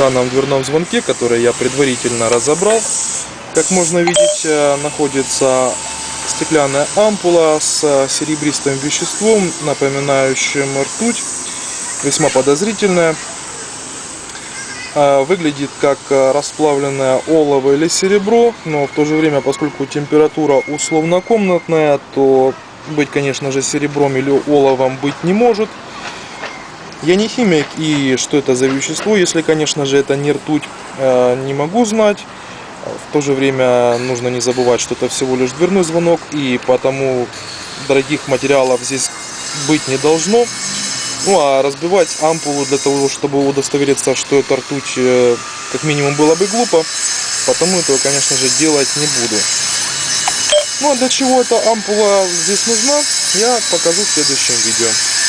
данном дверном звонке, который я предварительно разобрал. Как можно видеть, э, находится стеклянная ампула с серебристым веществом, напоминающим ртуть, весьма подозрительная. Э, выглядит как э, расплавленное олово или серебро, но в то же время, поскольку температура условно комнатная, то быть, конечно же, серебром или оловом быть не может. Я не химик, и что это за вещество, если, конечно же, это не ртуть, э, не могу знать. В то же время нужно не забывать, что это всего лишь дверной звонок, и потому дорогих материалов здесь быть не должно. Ну а разбивать ампулу для того, чтобы удостовериться, что это ртуть, э, как минимум было бы глупо. Потому этого, конечно же, делать не буду. Ну а для чего эта ампула здесь нужна, я покажу в следующем видео.